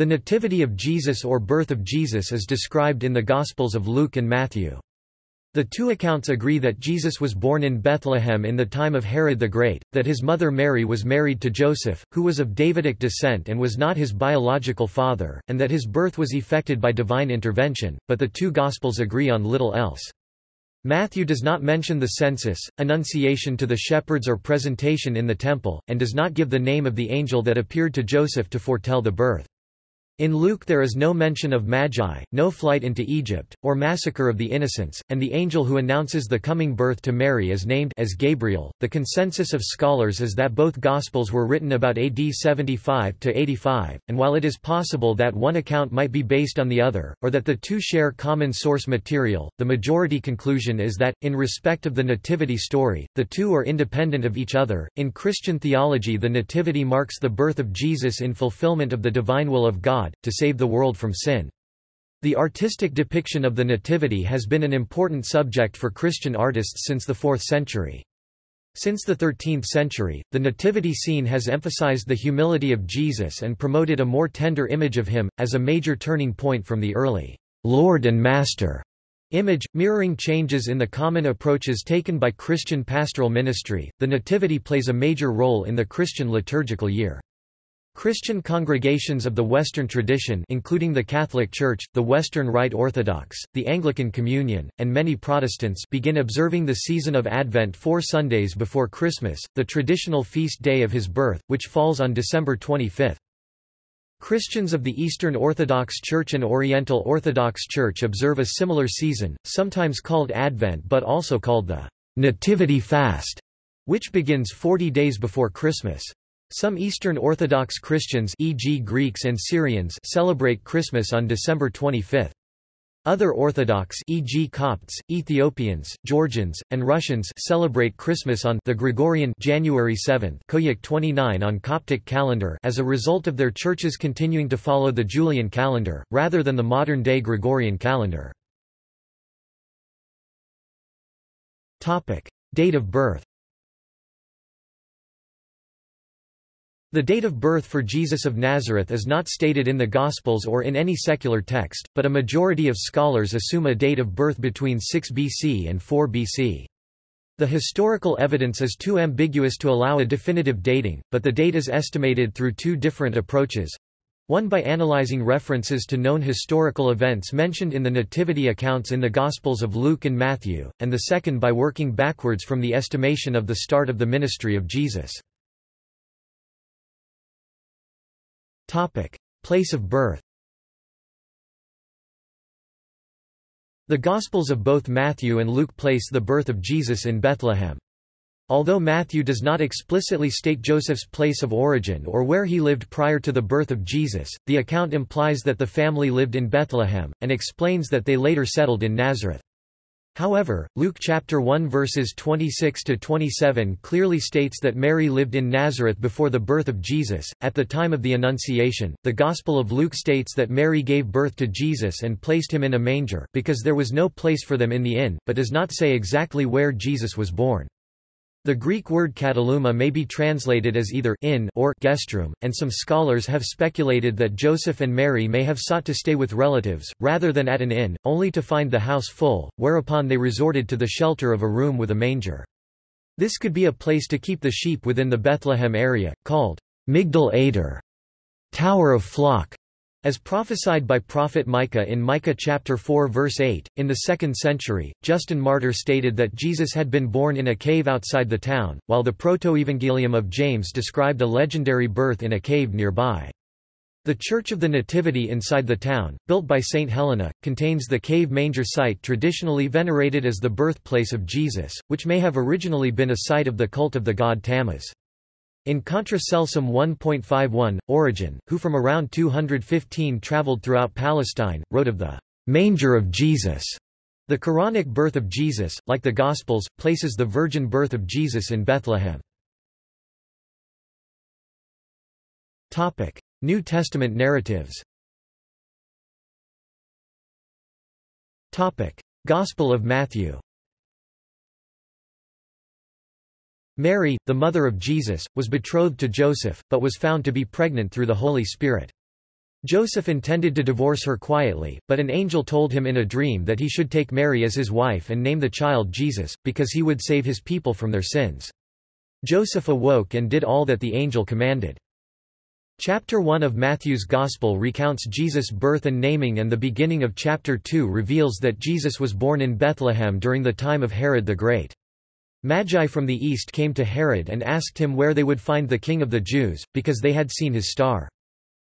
The Nativity of Jesus or Birth of Jesus is described in the Gospels of Luke and Matthew. The two accounts agree that Jesus was born in Bethlehem in the time of Herod the Great, that his mother Mary was married to Joseph, who was of Davidic descent and was not his biological father, and that his birth was effected by divine intervention, but the two Gospels agree on little else. Matthew does not mention the census, annunciation to the shepherds or presentation in the temple, and does not give the name of the angel that appeared to Joseph to foretell the birth. In Luke there is no mention of Magi, no flight into Egypt, or massacre of the innocents, and the angel who announces the coming birth to Mary is named as Gabriel. The consensus of scholars is that both Gospels were written about AD 75 to 85, and while it is possible that one account might be based on the other, or that the two share common source material, the majority conclusion is that, in respect of the Nativity story, the two are independent of each other. In Christian theology, the Nativity marks the birth of Jesus in fulfillment of the divine will of God God, to save the world from sin. The artistic depiction of the Nativity has been an important subject for Christian artists since the 4th century. Since the 13th century, the nativity scene has emphasized the humility of Jesus and promoted a more tender image of him, as a major turning point from the early Lord and Master image, mirroring changes in the common approaches taken by Christian pastoral ministry. The Nativity plays a major role in the Christian liturgical year. Christian congregations of the Western tradition including the Catholic Church, the Western Rite Orthodox, the Anglican Communion, and many Protestants begin observing the season of Advent four Sundays before Christmas, the traditional feast day of his birth, which falls on December 25. Christians of the Eastern Orthodox Church and Oriental Orthodox Church observe a similar season, sometimes called Advent but also called the Nativity Fast, which begins 40 days before Christmas. Some Eastern Orthodox Christians e.g. Greeks and Syrians celebrate Christmas on December 25. Other Orthodox e.g. Copts, Ethiopians, Georgians, and Russians celebrate Christmas on the Gregorian January 7 Koiak 29 on Coptic calendar as a result of their churches continuing to follow the Julian calendar, rather than the modern-day Gregorian calendar. Date of birth The date of birth for Jesus of Nazareth is not stated in the Gospels or in any secular text, but a majority of scholars assume a date of birth between 6 BC and 4 BC. The historical evidence is too ambiguous to allow a definitive dating, but the date is estimated through two different approaches. One by analyzing references to known historical events mentioned in the Nativity accounts in the Gospels of Luke and Matthew, and the second by working backwards from the estimation of the start of the ministry of Jesus. Topic: Place of birth. The Gospels of both Matthew and Luke place the birth of Jesus in Bethlehem. Although Matthew does not explicitly state Joseph's place of origin or where he lived prior to the birth of Jesus, the account implies that the family lived in Bethlehem, and explains that they later settled in Nazareth. However, Luke chapter 1 verses 26 to 27 clearly states that Mary lived in Nazareth before the birth of Jesus. At the time of the Annunciation, the Gospel of Luke states that Mary gave birth to Jesus and placed him in a manger because there was no place for them in the inn, but does not say exactly where Jesus was born. The Greek word kataluma may be translated as either inn or guest room, and some scholars have speculated that Joseph and Mary may have sought to stay with relatives, rather than at an inn, only to find the house full, whereupon they resorted to the shelter of a room with a manger. This could be a place to keep the sheep within the Bethlehem area, called Migdal Eder, Tower of Flock, as prophesied by prophet Micah in Micah chapter 4 verse 8, in the 2nd century, Justin Martyr stated that Jesus had been born in a cave outside the town, while the Protoevangelium of James described a legendary birth in a cave nearby. The Church of the Nativity inside the town, built by St. Helena, contains the cave manger site traditionally venerated as the birthplace of Jesus, which may have originally been a site of the cult of the god Tammuz. In Contra Celsum 1.51, Origen, who from around 215 traveled throughout Palestine, wrote of the manger of Jesus. The Quranic birth of Jesus, like the Gospels, places the virgin birth of Jesus in Bethlehem. New Testament narratives Gospel of Matthew Mary, the mother of Jesus, was betrothed to Joseph, but was found to be pregnant through the Holy Spirit. Joseph intended to divorce her quietly, but an angel told him in a dream that he should take Mary as his wife and name the child Jesus, because he would save his people from their sins. Joseph awoke and did all that the angel commanded. Chapter 1 of Matthew's Gospel recounts Jesus' birth and naming and the beginning of chapter 2 reveals that Jesus was born in Bethlehem during the time of Herod the Great. Magi from the east came to Herod and asked him where they would find the king of the Jews, because they had seen his star.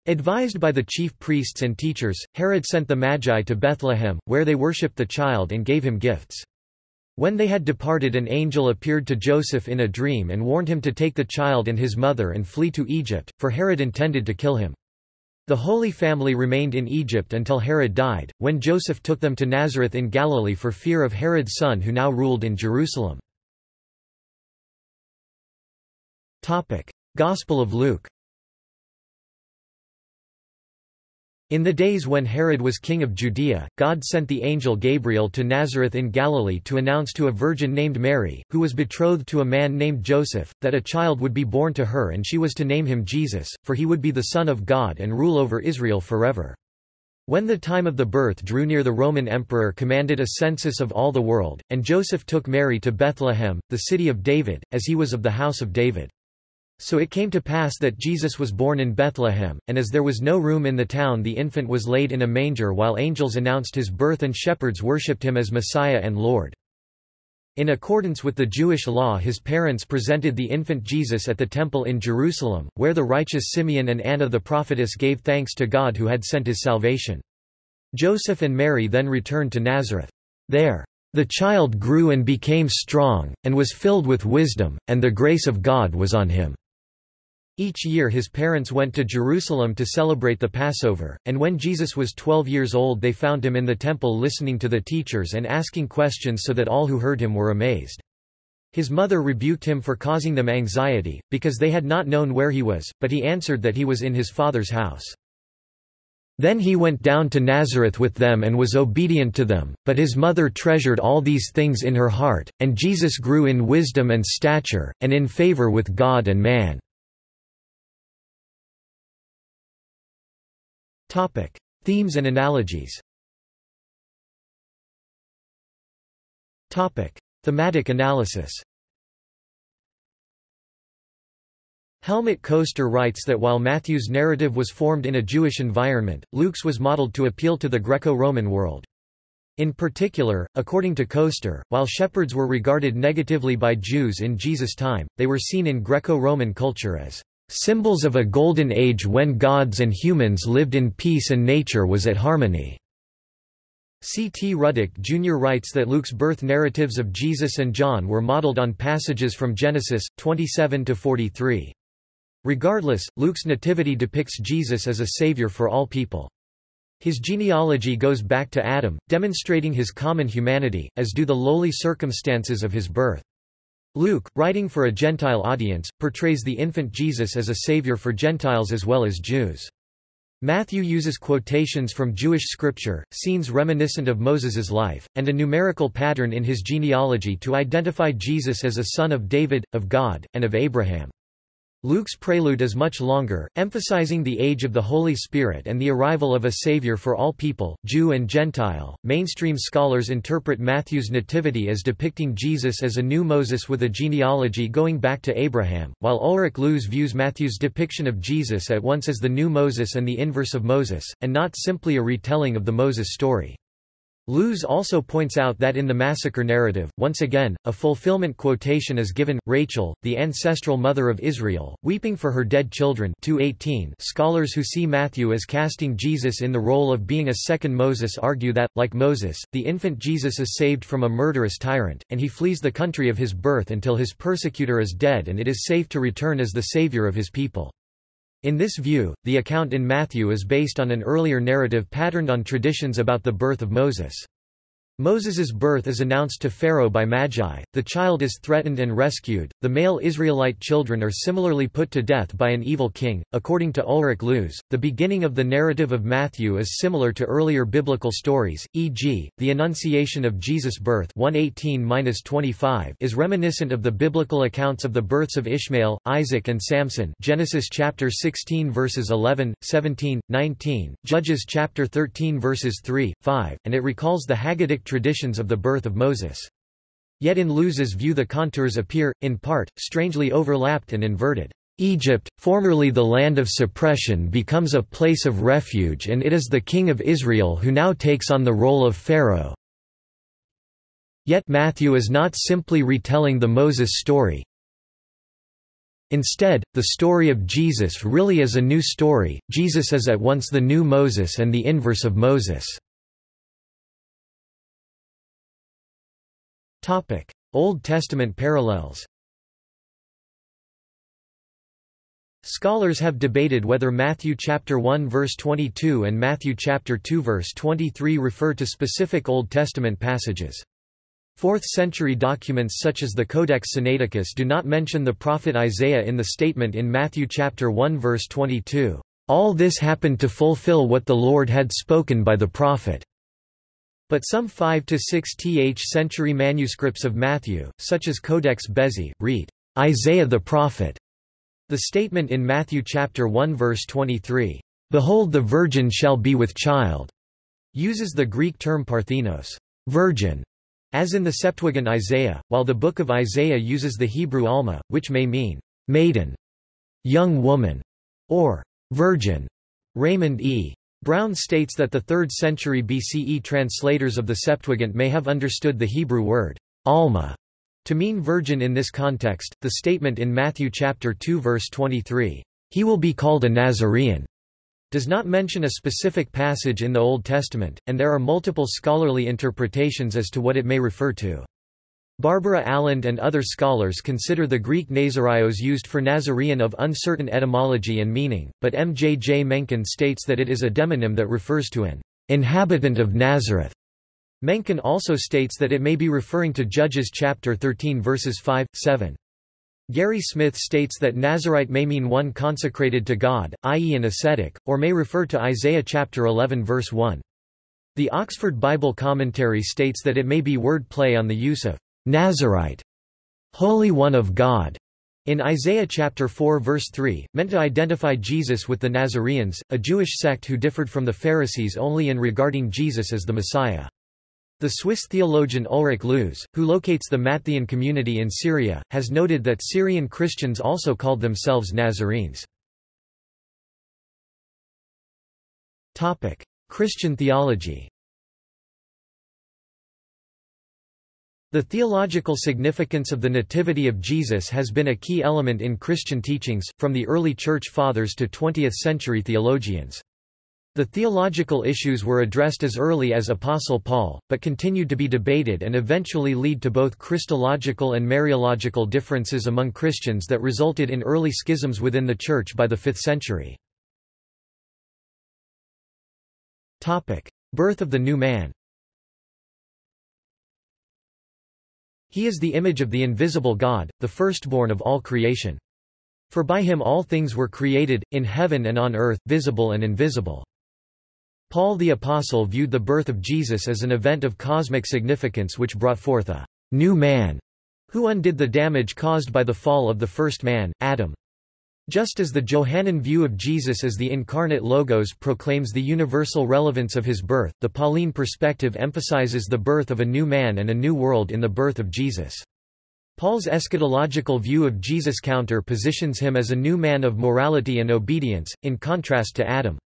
Advised by the chief priests and teachers, Herod sent the Magi to Bethlehem, where they worshipped the child and gave him gifts. When they had departed an angel appeared to Joseph in a dream and warned him to take the child and his mother and flee to Egypt, for Herod intended to kill him. The Holy Family remained in Egypt until Herod died, when Joseph took them to Nazareth in Galilee for fear of Herod's son who now ruled in Jerusalem. Gospel of Luke In the days when Herod was king of Judea, God sent the angel Gabriel to Nazareth in Galilee to announce to a virgin named Mary, who was betrothed to a man named Joseph, that a child would be born to her and she was to name him Jesus, for he would be the Son of God and rule over Israel forever. When the time of the birth drew near the Roman emperor commanded a census of all the world, and Joseph took Mary to Bethlehem, the city of David, as he was of the house of David. So it came to pass that Jesus was born in Bethlehem, and as there was no room in the town the infant was laid in a manger while angels announced his birth and shepherds worshipped him as Messiah and Lord. In accordance with the Jewish law his parents presented the infant Jesus at the temple in Jerusalem, where the righteous Simeon and Anna the prophetess gave thanks to God who had sent his salvation. Joseph and Mary then returned to Nazareth. There, the child grew and became strong, and was filled with wisdom, and the grace of God was on him. Each year his parents went to Jerusalem to celebrate the Passover, and when Jesus was twelve years old they found him in the temple listening to the teachers and asking questions so that all who heard him were amazed. His mother rebuked him for causing them anxiety, because they had not known where he was, but he answered that he was in his father's house. Then he went down to Nazareth with them and was obedient to them, but his mother treasured all these things in her heart, and Jesus grew in wisdom and stature, and in favor with God and man. Topic: Themes and analogies. Topic: Thematic analysis. Helmut Koester writes that while Matthew's narrative was formed in a Jewish environment, Luke's was modeled to appeal to the Greco-Roman world. In particular, according to Koester, while shepherds were regarded negatively by Jews in Jesus' time, they were seen in Greco-Roman culture as Symbols of a golden age when gods and humans lived in peace and nature was at harmony. C. T. Ruddick Jr. writes that Luke's birth narratives of Jesus and John were modeled on passages from Genesis, 27–43. Regardless, Luke's nativity depicts Jesus as a savior for all people. His genealogy goes back to Adam, demonstrating his common humanity, as do the lowly circumstances of his birth. Luke, writing for a Gentile audience, portrays the infant Jesus as a savior for Gentiles as well as Jews. Matthew uses quotations from Jewish scripture, scenes reminiscent of Moses's life, and a numerical pattern in his genealogy to identify Jesus as a son of David, of God, and of Abraham. Luke's prelude is much longer, emphasizing the age of the Holy Spirit and the arrival of a Savior for all people, Jew and Gentile. Mainstream scholars interpret Matthew's nativity as depicting Jesus as a new Moses with a genealogy going back to Abraham, while Ulrich Luz views Matthew's depiction of Jesus at once as the new Moses and the inverse of Moses, and not simply a retelling of the Moses story. Luz also points out that in the massacre narrative, once again, a fulfillment quotation is given, Rachel, the ancestral mother of Israel, weeping for her dead children 218 Scholars who see Matthew as casting Jesus in the role of being a second Moses argue that, like Moses, the infant Jesus is saved from a murderous tyrant, and he flees the country of his birth until his persecutor is dead and it is safe to return as the savior of his people. In this view, the account in Matthew is based on an earlier narrative patterned on traditions about the birth of Moses. Moses's birth is announced to Pharaoh by Magi, the child is threatened and rescued, the male Israelite children are similarly put to death by an evil king. According to Ulrich Luz, the beginning of the narrative of Matthew is similar to earlier biblical stories, e.g., the Annunciation of Jesus' birth 118-25 is reminiscent of the biblical accounts of the births of Ishmael, Isaac and Samson Genesis chapter 16 verses 11, 17, 19, Judges chapter 13 verses 3, 5, and it recalls the Haggadic traditions of the birth of Moses. Yet in Luz's view the contours appear, in part, strangely overlapped and inverted. Egypt, formerly the land of suppression becomes a place of refuge and it is the king of Israel who now takes on the role of Pharaoh. Yet Matthew is not simply retelling the Moses story. Instead, the story of Jesus really is a new story, Jesus is at once the new Moses and the inverse of Moses. Old Testament parallels Scholars have debated whether Matthew chapter 1 verse 22 and Matthew chapter 2 verse 23 refer to specific Old Testament passages. 4th-century documents such as the Codex Sinaiticus do not mention the prophet Isaiah in the statement in Matthew chapter 1 verse 22, "All this happened to fulfill what the Lord had spoken by the prophet." But some 5 to 6th century manuscripts of Matthew, such as Codex Bezae, read, "Isaiah the prophet." The statement in Matthew chapter 1 verse 23, "Behold the virgin shall be with child," uses the Greek term parthenos, virgin, as in the Septuagint Isaiah, while the book of Isaiah uses the Hebrew Alma, which may mean maiden, young woman, or virgin. Raymond E. Brown states that the 3rd century BCE translators of the Septuagint may have understood the Hebrew word alma to mean virgin in this context. The statement in Matthew chapter 2 verse 23, he will be called a Nazarene, does not mention a specific passage in the Old Testament, and there are multiple scholarly interpretations as to what it may refer to. Barbara Aland and other scholars consider the Greek Nazarios used for Nazarene of uncertain etymology and meaning, but M. J. J. Menken states that it is a demonym that refers to an inhabitant of Nazareth. Menken also states that it may be referring to Judges chapter 13 verses 5, 7. Gary Smith states that Nazarite may mean one consecrated to God, i.e. an ascetic, or may refer to Isaiah chapter 11 verse 1. The Oxford Bible Commentary states that it may be word play on the use of Nazarite, Holy One of God, in Isaiah chapter 4 verse 3, meant to identify Jesus with the Nazareans, a Jewish sect who differed from the Pharisees only in regarding Jesus as the Messiah. The Swiss theologian Ulrich Luz, who locates the Matthean community in Syria, has noted that Syrian Christians also called themselves Nazarenes. Christian theology The theological significance of the Nativity of Jesus has been a key element in Christian teachings, from the early Church Fathers to 20th-century theologians. The theological issues were addressed as early as Apostle Paul, but continued to be debated and eventually lead to both Christological and Mariological differences among Christians that resulted in early schisms within the Church by the 5th century. Birth of the new man He is the image of the invisible God, the firstborn of all creation. For by him all things were created, in heaven and on earth, visible and invisible. Paul the Apostle viewed the birth of Jesus as an event of cosmic significance which brought forth a new man, who undid the damage caused by the fall of the first man, Adam. Just as the Johannine view of Jesus as the incarnate Logos proclaims the universal relevance of his birth, the Pauline perspective emphasizes the birth of a new man and a new world in the birth of Jesus. Paul's eschatological view of Jesus counter positions him as a new man of morality and obedience, in contrast to Adam.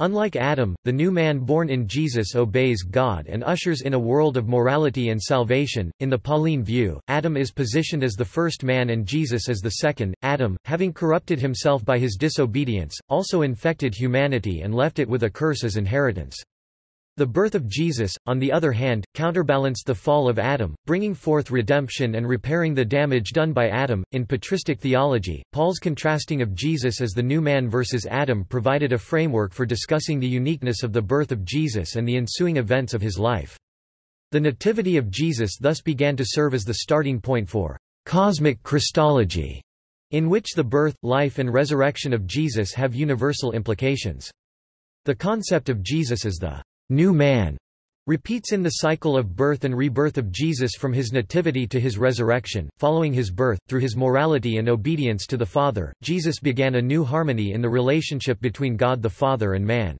Unlike Adam, the new man born in Jesus obeys God and ushers in a world of morality and salvation. In the Pauline view, Adam is positioned as the first man and Jesus as the second. Adam, having corrupted himself by his disobedience, also infected humanity and left it with a curse as inheritance. The birth of Jesus, on the other hand, counterbalanced the fall of Adam, bringing forth redemption and repairing the damage done by Adam. In patristic theology, Paul's contrasting of Jesus as the new man versus Adam provided a framework for discussing the uniqueness of the birth of Jesus and the ensuing events of his life. The Nativity of Jesus thus began to serve as the starting point for cosmic Christology, in which the birth, life and resurrection of Jesus have universal implications. The concept of Jesus as the new man repeats in the cycle of birth and rebirth of Jesus from his nativity to his resurrection. Following his birth, through his morality and obedience to the Father, Jesus began a new harmony in the relationship between God the Father and man.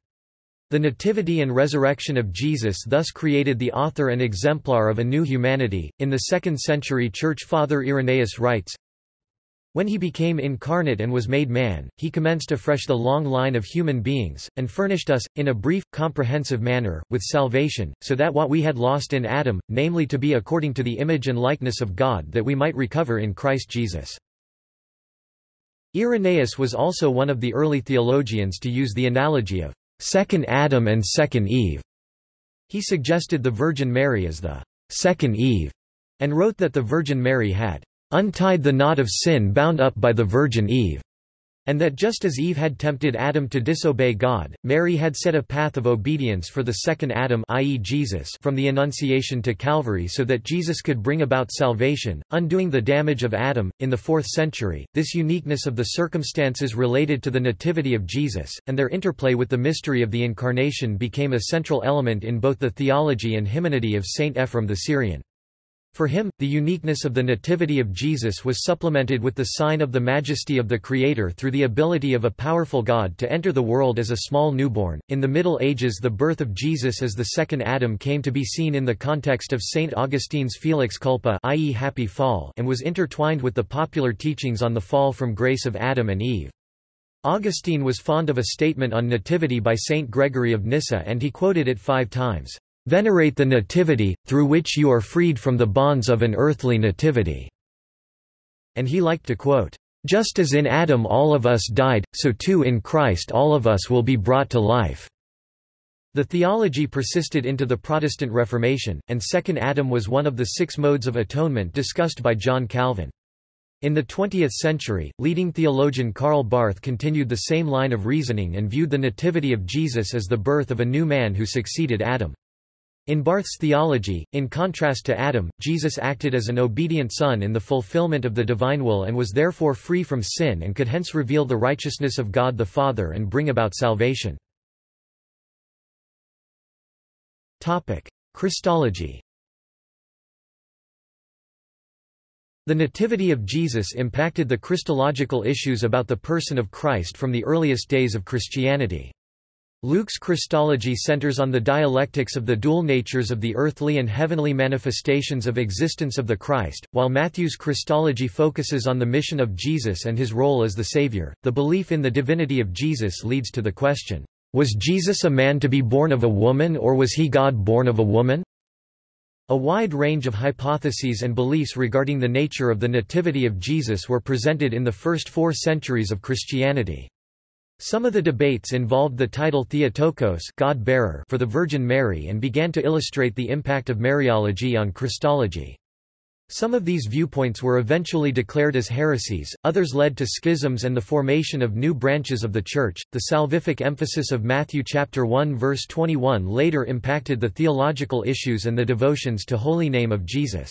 The nativity and resurrection of Jesus thus created the author and exemplar of a new humanity. In the 2nd century church father Irenaeus writes, when he became incarnate and was made man, he commenced afresh the long line of human beings, and furnished us, in a brief, comprehensive manner, with salvation, so that what we had lost in Adam, namely to be according to the image and likeness of God that we might recover in Christ Jesus. Irenaeus was also one of the early theologians to use the analogy of second Adam and second Eve. He suggested the Virgin Mary as the second Eve, and wrote that the Virgin Mary had untied the knot of sin bound up by the Virgin Eve, and that just as Eve had tempted Adam to disobey God, Mary had set a path of obedience for the second Adam i.e. Jesus from the Annunciation to Calvary so that Jesus could bring about salvation, undoing the damage of Adam. In the 4th century, this uniqueness of the circumstances related to the Nativity of Jesus, and their interplay with the mystery of the Incarnation became a central element in both the theology and hymnody of Saint Ephrem the Syrian. For him, the uniqueness of the Nativity of Jesus was supplemented with the sign of the majesty of the Creator through the ability of a powerful God to enter the world as a small newborn. In the Middle Ages, the birth of Jesus as the second Adam came to be seen in the context of St. Augustine's Felix Culpa, i.e., Happy Fall, and was intertwined with the popular teachings on the fall from grace of Adam and Eve. Augustine was fond of a statement on nativity by Saint Gregory of Nyssa and he quoted it five times. Venerate the Nativity, through which you are freed from the bonds of an earthly nativity." And he liked to quote, "...just as in Adam all of us died, so too in Christ all of us will be brought to life." The theology persisted into the Protestant Reformation, and Second Adam was one of the six modes of atonement discussed by John Calvin. In the 20th century, leading theologian Karl Barth continued the same line of reasoning and viewed the nativity of Jesus as the birth of a new man who succeeded Adam. In Barth's theology, in contrast to Adam, Jesus acted as an obedient son in the fulfillment of the divine will and was therefore free from sin and could hence reveal the righteousness of God the Father and bring about salvation. Christology The Nativity of Jesus impacted the Christological issues about the person of Christ from the earliest days of Christianity. Luke's Christology centers on the dialectics of the dual natures of the earthly and heavenly manifestations of existence of the Christ, while Matthew's Christology focuses on the mission of Jesus and his role as the Savior. The belief in the divinity of Jesus leads to the question, Was Jesus a man to be born of a woman or was he God born of a woman? A wide range of hypotheses and beliefs regarding the nature of the Nativity of Jesus were presented in the first four centuries of Christianity. Some of the debates involved the title Theotokos God-bearer for the Virgin Mary and began to illustrate the impact of Mariology on Christology. Some of these viewpoints were eventually declared as heresies, others led to schisms and the formation of new branches of the Church. The salvific emphasis of Matthew chapter 1 verse 21 later impacted the theological issues and the devotions to holy name of Jesus.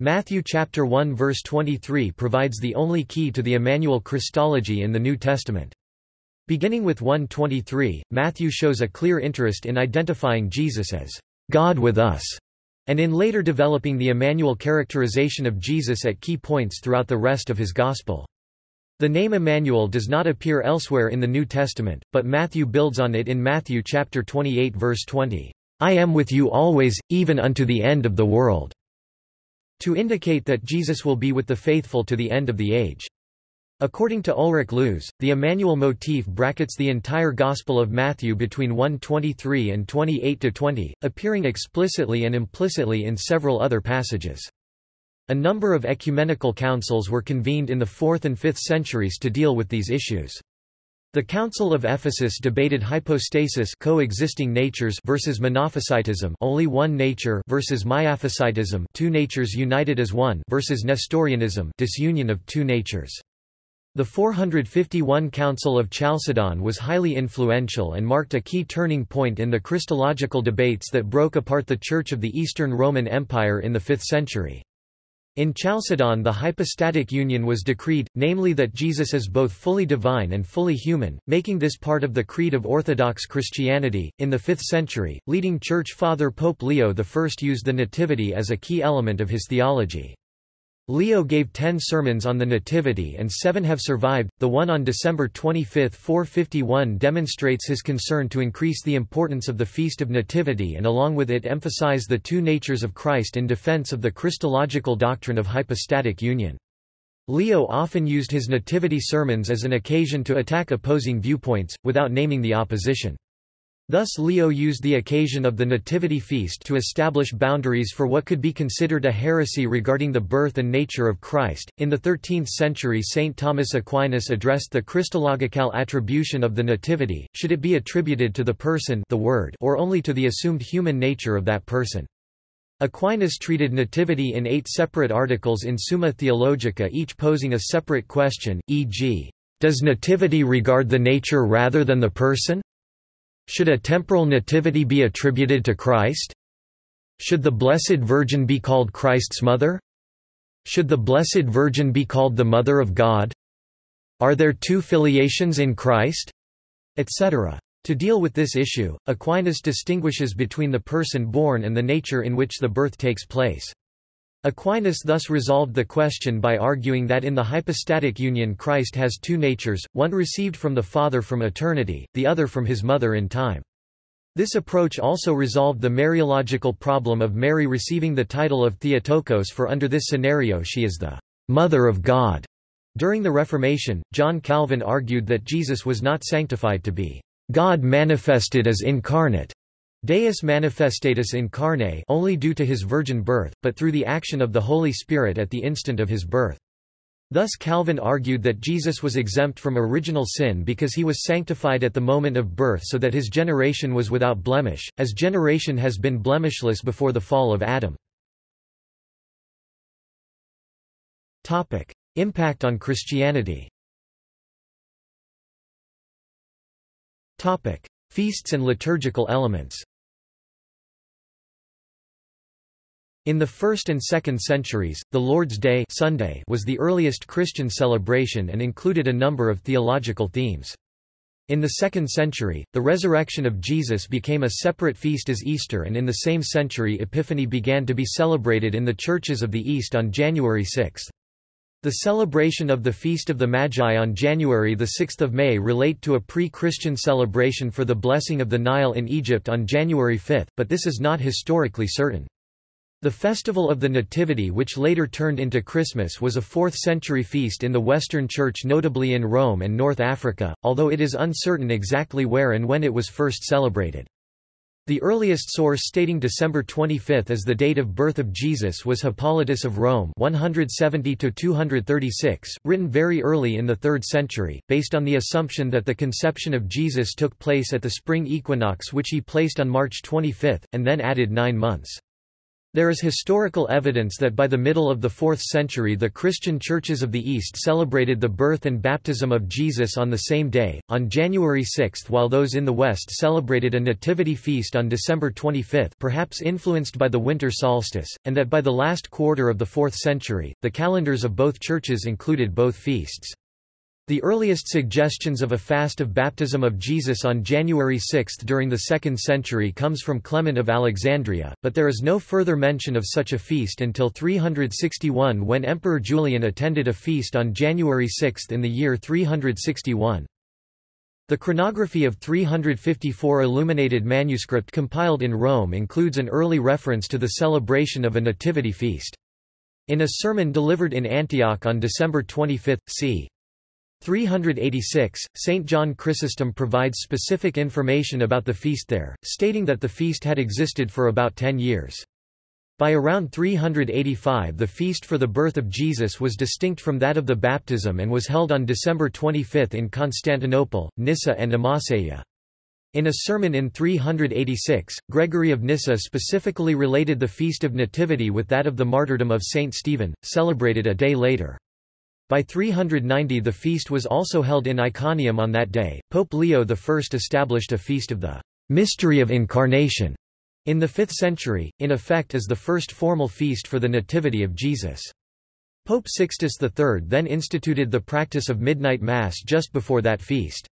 Matthew chapter 1 verse 23 provides the only key to the Emmanuel Christology in the New Testament. Beginning with 123, Matthew shows a clear interest in identifying Jesus as God with us, and in later developing the Emmanuel characterization of Jesus at key points throughout the rest of his Gospel. The name Emmanuel does not appear elsewhere in the New Testament, but Matthew builds on it in Matthew chapter 28 verse 20. I am with you always, even unto the end of the world, to indicate that Jesus will be with the faithful to the end of the age. According to Ulrich Luz, the Emmanuel motif brackets the entire Gospel of Matthew between 123 and 28-20, appearing explicitly and implicitly in several other passages. A number of ecumenical councils were convened in the 4th and 5th centuries to deal with these issues. The Council of Ephesus debated hypostasis coexisting natures versus monophysitism only one nature versus miaphysitism two natures united as one versus Nestorianism disunion of two natures. The 451 Council of Chalcedon was highly influential and marked a key turning point in the Christological debates that broke apart the Church of the Eastern Roman Empire in the 5th century. In Chalcedon the hypostatic union was decreed, namely that Jesus is both fully divine and fully human, making this part of the creed of Orthodox Christianity. In the 5th century, leading church father Pope Leo I used the Nativity as a key element of his theology. Leo gave ten sermons on the Nativity and seven have survived. The one on December 25, 451 demonstrates his concern to increase the importance of the Feast of Nativity and along with it emphasize the two natures of Christ in defense of the Christological doctrine of hypostatic union. Leo often used his Nativity sermons as an occasion to attack opposing viewpoints, without naming the opposition. Thus Leo used the occasion of the Nativity feast to establish boundaries for what could be considered a heresy regarding the birth and nature of Christ. In the 13th century St. Thomas Aquinas addressed the Christological attribution of the Nativity, should it be attributed to the person the Word or only to the assumed human nature of that person. Aquinas treated nativity in eight separate articles in Summa Theologica each posing a separate question, e.g., does nativity regard the nature rather than the person? Should a temporal nativity be attributed to Christ? Should the Blessed Virgin be called Christ's mother? Should the Blessed Virgin be called the Mother of God? Are there two filiations in Christ? Etc. To deal with this issue, Aquinas distinguishes between the person born and the nature in which the birth takes place. Aquinas thus resolved the question by arguing that in the hypostatic union Christ has two natures, one received from the Father from eternity, the other from his mother in time. This approach also resolved the Mariological problem of Mary receiving the title of Theotokos for under this scenario she is the «mother of God». During the Reformation, John Calvin argued that Jesus was not sanctified to be «God manifested as incarnate» Deus manifestatus incarne only due to his virgin birth, but through the action of the Holy Spirit at the instant of his birth. Thus Calvin argued that Jesus was exempt from original sin because he was sanctified at the moment of birth so that his generation was without blemish, as generation has been blemishless before the fall of Adam. Impact on Christianity Feasts and liturgical elements In the 1st and 2nd centuries, the Lord's Day Sunday was the earliest Christian celebration and included a number of theological themes. In the 2nd century, the resurrection of Jesus became a separate feast as Easter and in the same century Epiphany began to be celebrated in the churches of the East on January 6. The celebration of the Feast of the Magi on January 6 May relate to a pre-Christian celebration for the blessing of the Nile in Egypt on January 5, but this is not historically certain. The Festival of the Nativity which later turned into Christmas was a 4th-century feast in the Western Church notably in Rome and North Africa, although it is uncertain exactly where and when it was first celebrated. The earliest source stating December 25 as the date of birth of Jesus was Hippolytus of Rome 170–236, written very early in the 3rd century, based on the assumption that the conception of Jesus took place at the spring equinox which he placed on March 25, and then added nine months. There is historical evidence that by the middle of the 4th century the Christian churches of the East celebrated the birth and baptism of Jesus on the same day, on January 6 while those in the West celebrated a nativity feast on December 25 perhaps influenced by the winter solstice, and that by the last quarter of the 4th century, the calendars of both churches included both feasts. The earliest suggestions of a fast of baptism of Jesus on January 6 during the 2nd century comes from Clement of Alexandria, but there is no further mention of such a feast until 361 when Emperor Julian attended a feast on January 6 in the year 361. The chronography of 354 illuminated manuscript compiled in Rome includes an early reference to the celebration of a nativity feast. In a sermon delivered in Antioch on December 25, c. 386, St. John Chrysostom provides specific information about the feast there, stating that the feast had existed for about ten years. By around 385 the feast for the birth of Jesus was distinct from that of the baptism and was held on December 25 in Constantinople, Nyssa and Amasya. In a sermon in 386, Gregory of Nyssa specifically related the Feast of Nativity with that of the martyrdom of Saint Stephen, celebrated a day later. By 390 the feast was also held in Iconium on that day. Pope Leo I established a feast of the mystery of incarnation in the 5th century, in effect as the first formal feast for the Nativity of Jesus. Pope Sixtus III then instituted the practice of midnight mass just before that feast.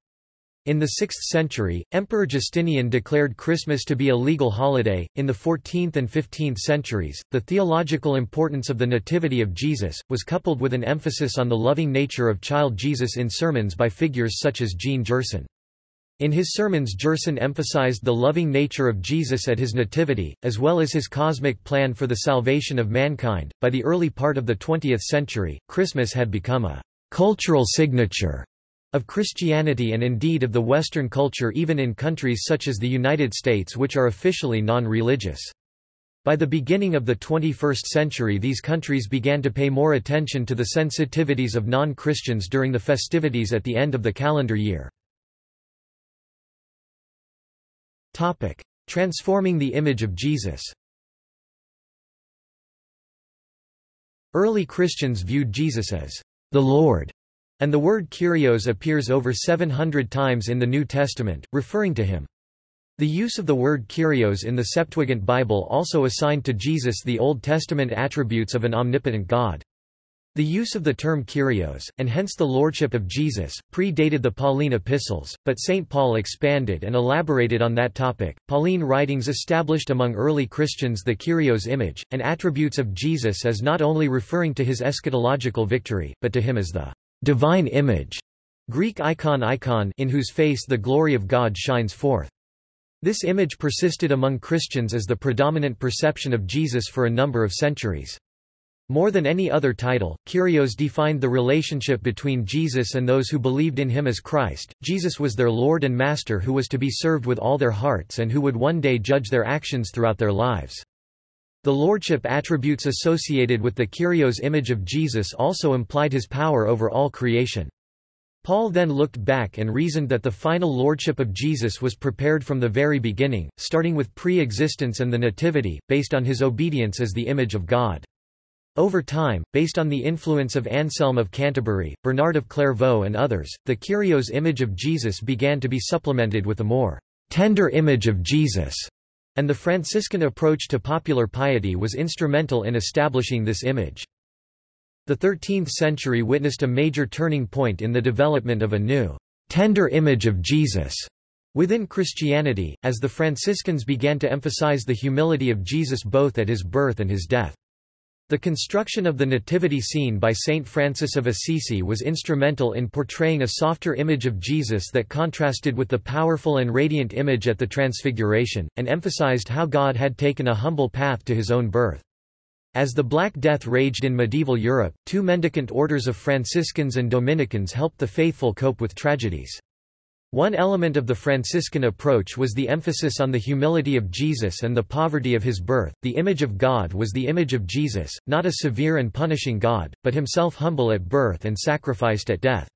In the 6th century, Emperor Justinian declared Christmas to be a legal holiday. In the 14th and 15th centuries, the theological importance of the Nativity of Jesus was coupled with an emphasis on the loving nature of child Jesus in sermons by figures such as Jean Gerson. In his sermons Gerson emphasized the loving nature of Jesus at his nativity, as well as his cosmic plan for the salvation of mankind. By the early part of the 20th century, Christmas had become a cultural signature of Christianity and indeed of the Western culture even in countries such as the United States which are officially non-religious. By the beginning of the 21st century these countries began to pay more attention to the sensitivities of non-Christians during the festivities at the end of the calendar year. Transforming the image of Jesus Early Christians viewed Jesus as the Lord and the word Kyrios appears over 700 times in the New Testament, referring to him. The use of the word Kyrios in the Septuagint Bible also assigned to Jesus the Old Testament attributes of an omnipotent God. The use of the term Kyrios, and hence the lordship of Jesus, predated the Pauline epistles, but St. Paul expanded and elaborated on that topic. Pauline writings established among early Christians the Kyrios image, and attributes of Jesus as not only referring to his eschatological victory, but to him as the divine image, Greek icon icon in whose face the glory of God shines forth. This image persisted among Christians as the predominant perception of Jesus for a number of centuries. More than any other title, Kyrios defined the relationship between Jesus and those who believed in him as Christ. Jesus was their Lord and Master who was to be served with all their hearts and who would one day judge their actions throughout their lives. The lordship attributes associated with the Kyrios image of Jesus also implied his power over all creation. Paul then looked back and reasoned that the final lordship of Jesus was prepared from the very beginning, starting with pre-existence and the nativity, based on his obedience as the image of God. Over time, based on the influence of Anselm of Canterbury, Bernard of Clairvaux and others, the Kyrios image of Jesus began to be supplemented with a more tender image of Jesus and the Franciscan approach to popular piety was instrumental in establishing this image. The 13th century witnessed a major turning point in the development of a new, tender image of Jesus within Christianity, as the Franciscans began to emphasize the humility of Jesus both at his birth and his death. The construction of the nativity scene by Saint Francis of Assisi was instrumental in portraying a softer image of Jesus that contrasted with the powerful and radiant image at the Transfiguration, and emphasized how God had taken a humble path to his own birth. As the Black Death raged in medieval Europe, two mendicant orders of Franciscans and Dominicans helped the faithful cope with tragedies. One element of the Franciscan approach was the emphasis on the humility of Jesus and the poverty of his birth. The image of God was the image of Jesus, not a severe and punishing God, but himself humble at birth and sacrificed at death.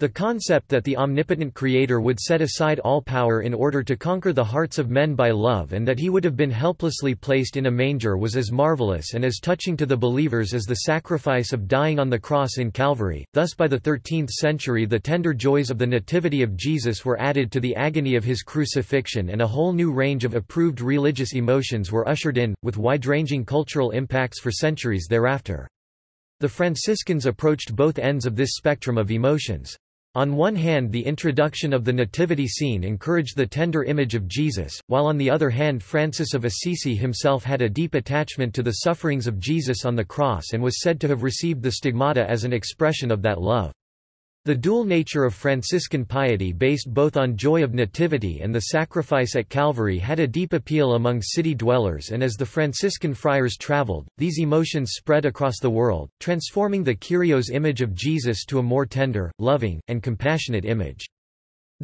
The concept that the omnipotent Creator would set aside all power in order to conquer the hearts of men by love and that he would have been helplessly placed in a manger was as marvelous and as touching to the believers as the sacrifice of dying on the cross in Calvary. Thus by the 13th century the tender joys of the Nativity of Jesus were added to the agony of his crucifixion and a whole new range of approved religious emotions were ushered in, with wide-ranging cultural impacts for centuries thereafter. The Franciscans approached both ends of this spectrum of emotions. On one hand the introduction of the nativity scene encouraged the tender image of Jesus, while on the other hand Francis of Assisi himself had a deep attachment to the sufferings of Jesus on the cross and was said to have received the stigmata as an expression of that love. The dual nature of Franciscan piety based both on joy of nativity and the sacrifice at Calvary had a deep appeal among city dwellers and as the Franciscan friars traveled, these emotions spread across the world, transforming the Kyrios image of Jesus to a more tender, loving, and compassionate image.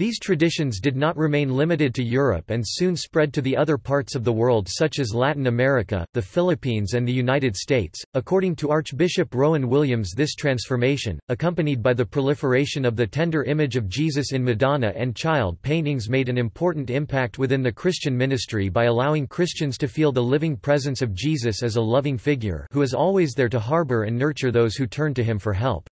These traditions did not remain limited to Europe and soon spread to the other parts of the world such as Latin America, the Philippines and the United States. According to Archbishop Rowan Williams this transformation, accompanied by the proliferation of the tender image of Jesus in Madonna and child paintings made an important impact within the Christian ministry by allowing Christians to feel the living presence of Jesus as a loving figure who is always there to harbor and nurture those who turn to him for help.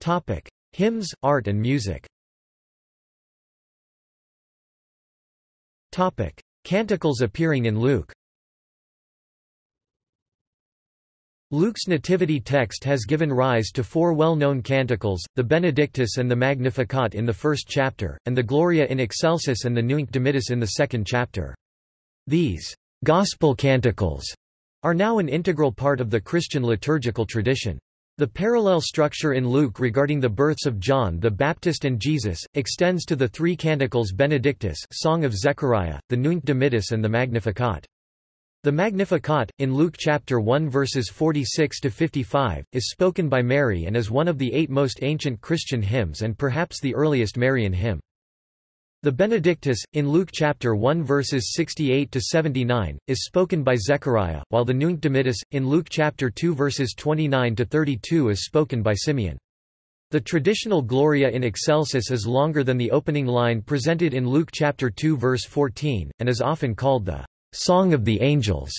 Topic. Hymns, art and music. Topic: Canticles appearing in Luke. Luke's nativity text has given rise to four well-known canticles, the Benedictus and the Magnificat in the first chapter, and the Gloria in Excelsis and the Nunc Dimittis in the second chapter. These «gospel canticles» are now an integral part of the Christian liturgical tradition. The parallel structure in Luke regarding the births of John the Baptist and Jesus, extends to the three canticles Benedictus Song of Zechariah, the Nunc Dimittis and the Magnificat. The Magnificat, in Luke chapter 1 verses 46 to 55, is spoken by Mary and is one of the eight most ancient Christian hymns and perhaps the earliest Marian hymn. The Benedictus, in Luke chapter 1 verses 68 to 79, is spoken by Zechariah, while the Nunc Dimittis, in Luke chapter 2 verses 29 to 32 is spoken by Simeon. The traditional Gloria in Excelsis is longer than the opening line presented in Luke chapter 2 verse 14, and is often called the Song of the Angels.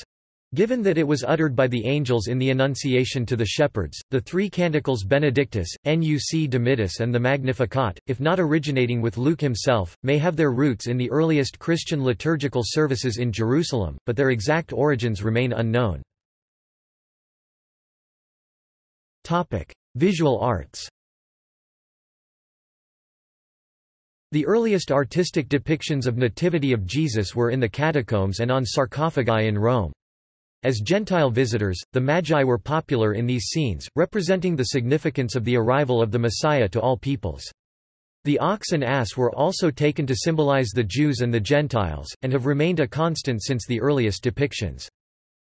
Given that it was uttered by the angels in the Annunciation to the shepherds, the three canticles Benedictus, Nunc Dimittis and the Magnificat, if not originating with Luke himself, may have their roots in the earliest Christian liturgical services in Jerusalem, but their exact origins remain unknown. Visual arts The earliest artistic depictions of Nativity of Jesus were in the catacombs and on sarcophagi in Rome. As Gentile visitors, the Magi were popular in these scenes, representing the significance of the arrival of the Messiah to all peoples. The ox and ass were also taken to symbolize the Jews and the Gentiles, and have remained a constant since the earliest depictions.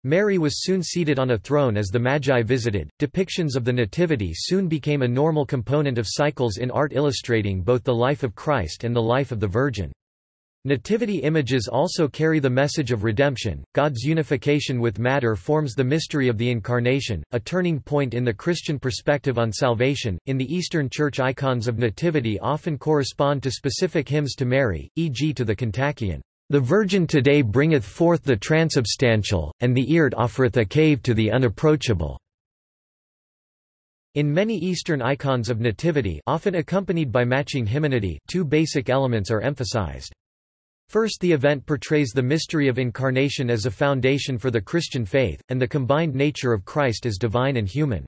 Mary was soon seated on a throne as the Magi visited. Depictions of the Nativity soon became a normal component of cycles in art illustrating both the life of Christ and the life of the Virgin. Nativity images also carry the message of redemption. God's unification with matter forms the mystery of the Incarnation, a turning point in the Christian perspective on salvation. In the Eastern Church, icons of Nativity often correspond to specific hymns to Mary, e.g., to the Kontakion. The Virgin today bringeth forth the transubstantial, and the earth offereth a cave to the unapproachable. In many Eastern icons of nativity often accompanied by matching hymnody two basic elements are emphasized. First the event portrays the mystery of incarnation as a foundation for the Christian faith, and the combined nature of Christ as divine and human.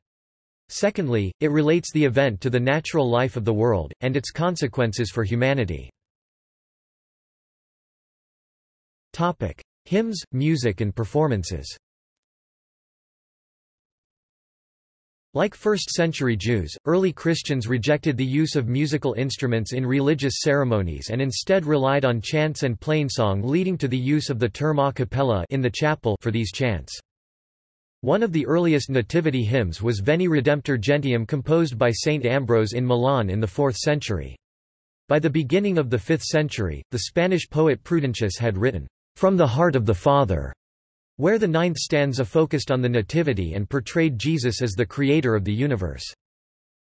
Secondly, it relates the event to the natural life of the world, and its consequences for humanity. Hymns, music and performances. Like first-century Jews, early Christians rejected the use of musical instruments in religious ceremonies and instead relied on chants and plainsong leading to the use of the term a cappella in the chapel for these chants. One of the earliest nativity hymns was Veni Redemptor Gentium composed by Saint Ambrose in Milan in the 4th century. By the beginning of the 5th century, the Spanish poet Prudentius had written, from the Heart of the Father, where the ninth stanza focused on the Nativity and portrayed Jesus as the creator of the universe.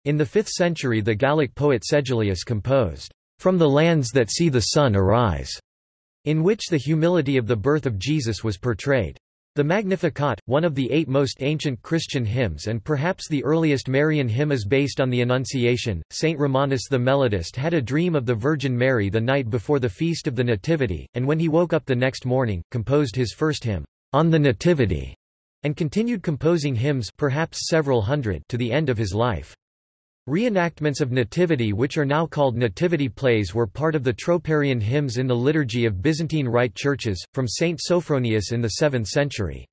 In the 5th century the Gallic poet Sedulius composed, From the Lands That See the Sun Arise, in which the humility of the birth of Jesus was portrayed. The Magnificat, one of the eight most ancient Christian hymns and perhaps the earliest Marian hymn is based on the Annunciation. Saint Romanus the Melodist had a dream of the Virgin Mary the night before the feast of the Nativity, and when he woke up the next morning, composed his first hymn, On the Nativity, and continued composing hymns perhaps several hundred to the end of his life. Reenactments of Nativity which are now called nativity plays were part of the Troparian hymns in the liturgy of Byzantine Rite churches, from Saint Sophronius in the 7th century.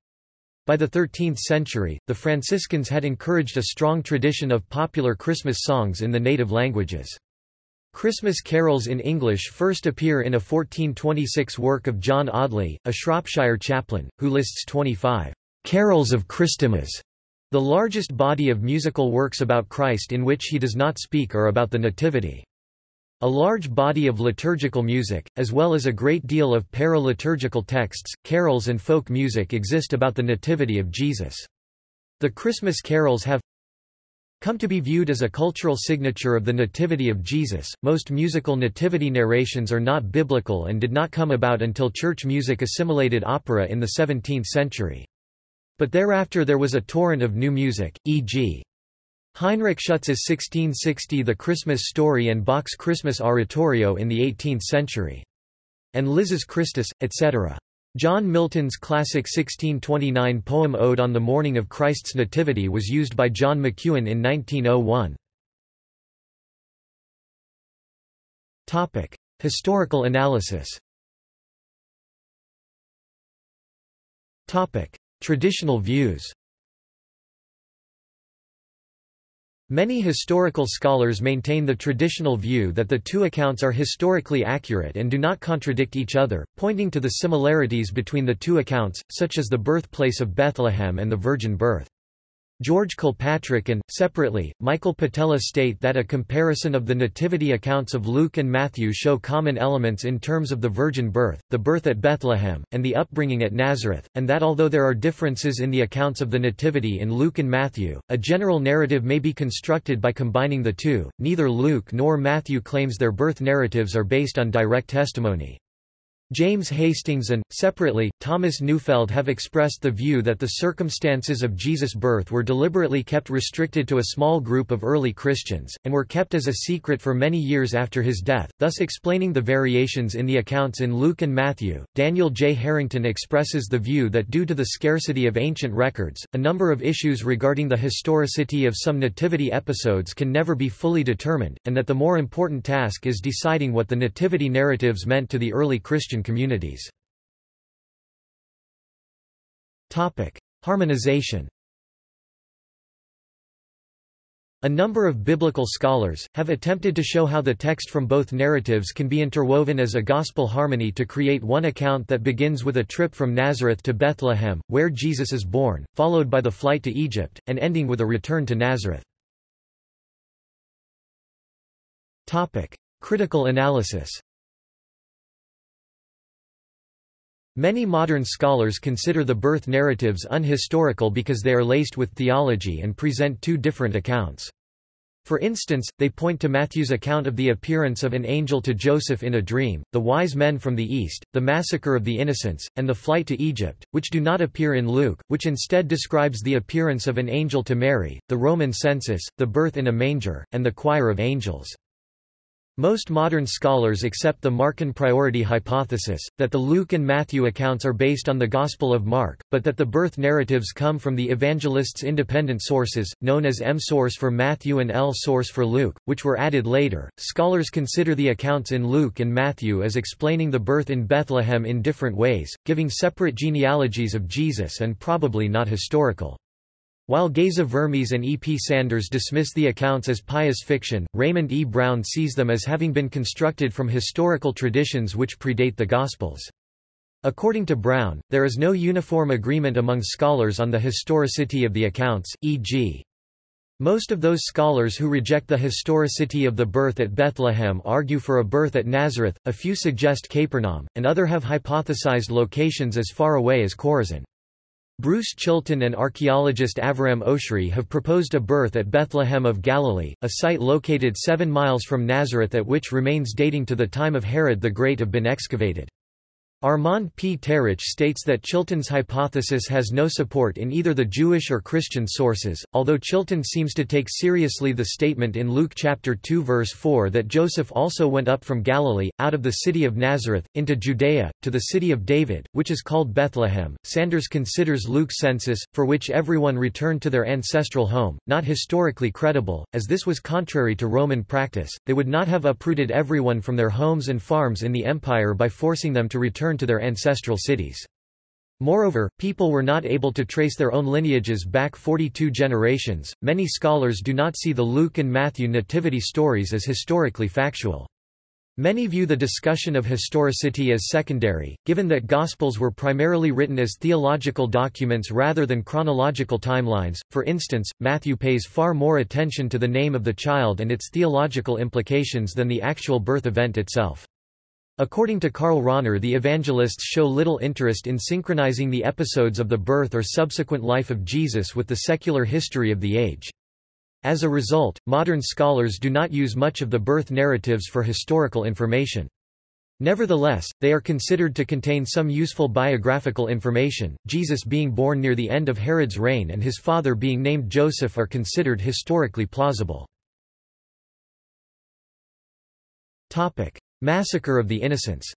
By the 13th century, the Franciscans had encouraged a strong tradition of popular Christmas songs in the native languages. Christmas carols in English first appear in a 1426 work of John Audley, a Shropshire chaplain, who lists 25 carols of Christmas the largest body of musical works about Christ in which he does not speak are about the Nativity. A large body of liturgical music, as well as a great deal of para-liturgical texts, carols and folk music exist about the Nativity of Jesus. The Christmas carols have come to be viewed as a cultural signature of the Nativity of Jesus. Most musical nativity narrations are not biblical and did not come about until church music assimilated opera in the 17th century. But thereafter there was a torrent of new music, e.g. Heinrich Schutz's 1660 The Christmas Story and Bach's Christmas Oratorio in the 18th century. And Liszt's Christus, etc. John Milton's classic 1629 poem Ode on the Morning of Christ's Nativity was used by John McEwan in 1901. Topic: Historical analysis Topic: Traditional views Many historical scholars maintain the traditional view that the two accounts are historically accurate and do not contradict each other, pointing to the similarities between the two accounts, such as the birthplace of Bethlehem and the virgin birth. George Kilpatrick and, separately, Michael Patella state that a comparison of the nativity accounts of Luke and Matthew show common elements in terms of the virgin birth, the birth at Bethlehem, and the upbringing at Nazareth, and that although there are differences in the accounts of the nativity in Luke and Matthew, a general narrative may be constructed by combining the two. Neither Luke nor Matthew claims their birth narratives are based on direct testimony. James Hastings and, separately, Thomas Neufeld have expressed the view that the circumstances of Jesus' birth were deliberately kept restricted to a small group of early Christians, and were kept as a secret for many years after his death, thus explaining the variations in the accounts in Luke and Matthew. Daniel J. Harrington expresses the view that due to the scarcity of ancient records, a number of issues regarding the historicity of some nativity episodes can never be fully determined, and that the more important task is deciding what the nativity narratives meant to the early Christian Christian communities. Harmonization A number of biblical scholars, have attempted to show how the text from both narratives can be interwoven as a gospel harmony to create one account that begins with a trip from Nazareth to Bethlehem, where Jesus is born, followed by the flight to Egypt, and ending with a return to Nazareth. Critical analysis Many modern scholars consider the birth narratives unhistorical because they are laced with theology and present two different accounts. For instance, they point to Matthew's account of the appearance of an angel to Joseph in a dream, the wise men from the east, the massacre of the innocents, and the flight to Egypt, which do not appear in Luke, which instead describes the appearance of an angel to Mary, the Roman census, the birth in a manger, and the choir of angels. Most modern scholars accept the Markan priority hypothesis, that the Luke and Matthew accounts are based on the Gospel of Mark, but that the birth narratives come from the evangelists' independent sources, known as M source for Matthew and L source for Luke, which were added later. Scholars consider the accounts in Luke and Matthew as explaining the birth in Bethlehem in different ways, giving separate genealogies of Jesus and probably not historical. While Geza Vermes and E. P. Sanders dismiss the accounts as pious fiction, Raymond E. Brown sees them as having been constructed from historical traditions which predate the Gospels. According to Brown, there is no uniform agreement among scholars on the historicity of the accounts, e.g. Most of those scholars who reject the historicity of the birth at Bethlehem argue for a birth at Nazareth, a few suggest Capernaum, and other have hypothesized locations as far away as Chorazin. Bruce Chilton and archaeologist Aviram Oshry have proposed a birth at Bethlehem of Galilee, a site located seven miles from Nazareth at which remains dating to the time of Herod the Great have been excavated. Armand P. Terich states that Chilton's hypothesis has no support in either the Jewish or Christian sources, although Chilton seems to take seriously the statement in Luke chapter 2 verse 4 that Joseph also went up from Galilee, out of the city of Nazareth, into Judea, to the city of David, which is called Bethlehem. Sanders considers Luke's census, for which everyone returned to their ancestral home, not historically credible, as this was contrary to Roman practice. They would not have uprooted everyone from their homes and farms in the empire by forcing them to return to their ancestral cities. Moreover, people were not able to trace their own lineages back 42 generations. Many scholars do not see the Luke and Matthew nativity stories as historically factual. Many view the discussion of historicity as secondary, given that Gospels were primarily written as theological documents rather than chronological timelines. For instance, Matthew pays far more attention to the name of the child and its theological implications than the actual birth event itself. According to Karl Rahner the evangelists show little interest in synchronizing the episodes of the birth or subsequent life of Jesus with the secular history of the age. As a result, modern scholars do not use much of the birth narratives for historical information. Nevertheless, they are considered to contain some useful biographical information. Jesus being born near the end of Herod's reign and his father being named Joseph are considered historically plausible. Topic: Massacre of the Innocents.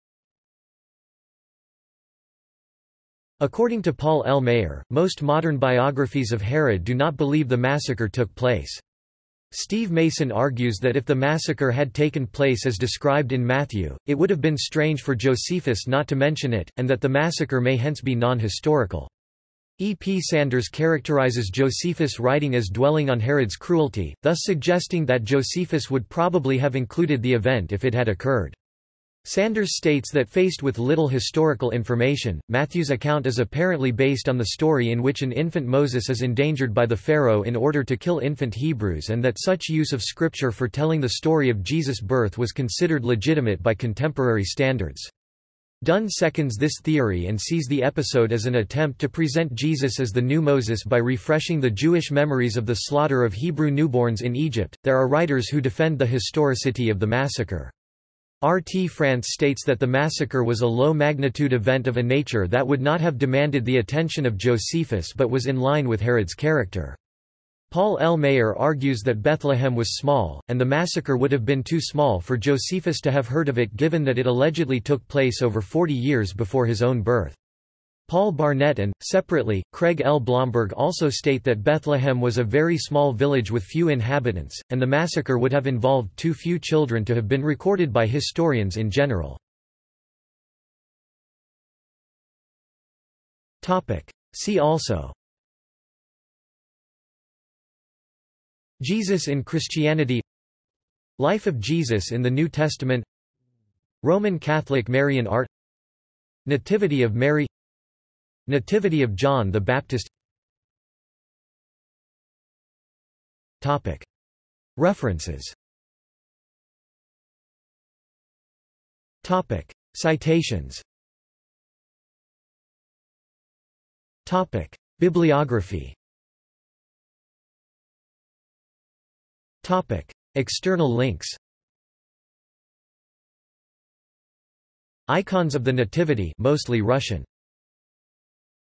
According to Paul L. Maier, most modern biographies of Herod do not believe the massacre took place. Steve Mason argues that if the massacre had taken place as described in Matthew, it would have been strange for Josephus not to mention it, and that the massacre may hence be non-historical. E. P. Sanders characterizes Josephus' writing as dwelling on Herod's cruelty, thus suggesting that Josephus would probably have included the event if it had occurred. Sanders states that faced with little historical information, Matthew's account is apparently based on the story in which an infant Moses is endangered by the Pharaoh in order to kill infant Hebrews and that such use of scripture for telling the story of Jesus' birth was considered legitimate by contemporary standards. Dunn seconds this theory and sees the episode as an attempt to present Jesus as the new Moses by refreshing the Jewish memories of the slaughter of Hebrew newborns in Egypt. There are writers who defend the historicity of the massacre. R. T. France states that the massacre was a low-magnitude event of a nature that would not have demanded the attention of Josephus but was in line with Herod's character. Paul L. Maier argues that Bethlehem was small, and the massacre would have been too small for Josephus to have heard of it given that it allegedly took place over 40 years before his own birth. Paul Barnett and, separately, Craig L. Blomberg also state that Bethlehem was a very small village with few inhabitants, and the massacre would have involved too few children to have been recorded by historians in general. See also Jesus in Christianity Life of Jesus in the New Testament Roman Catholic Marian art Nativity of Mary Nativity of John the Baptist Topic. References Topic. Citations Topic. Bibliography External links Icons of the Nativity mostly Russian